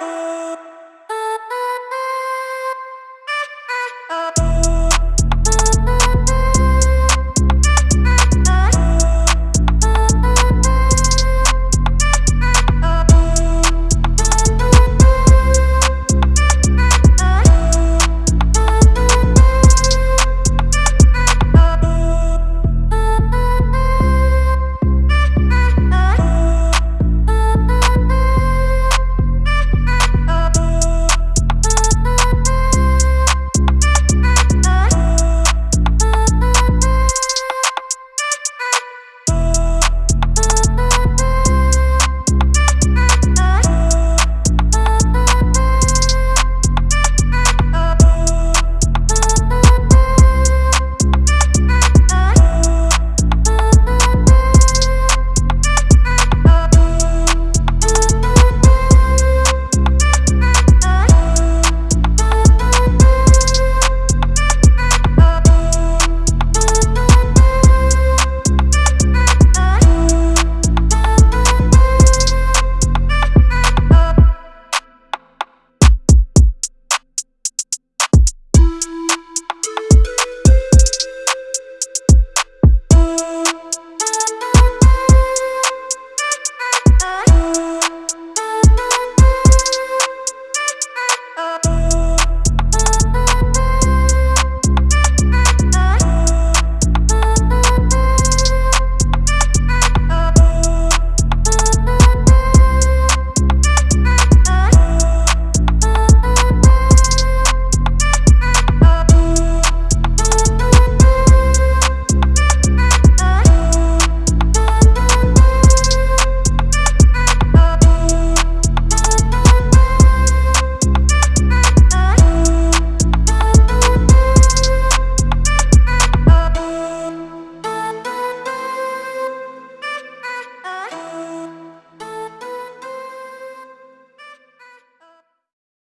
Bye.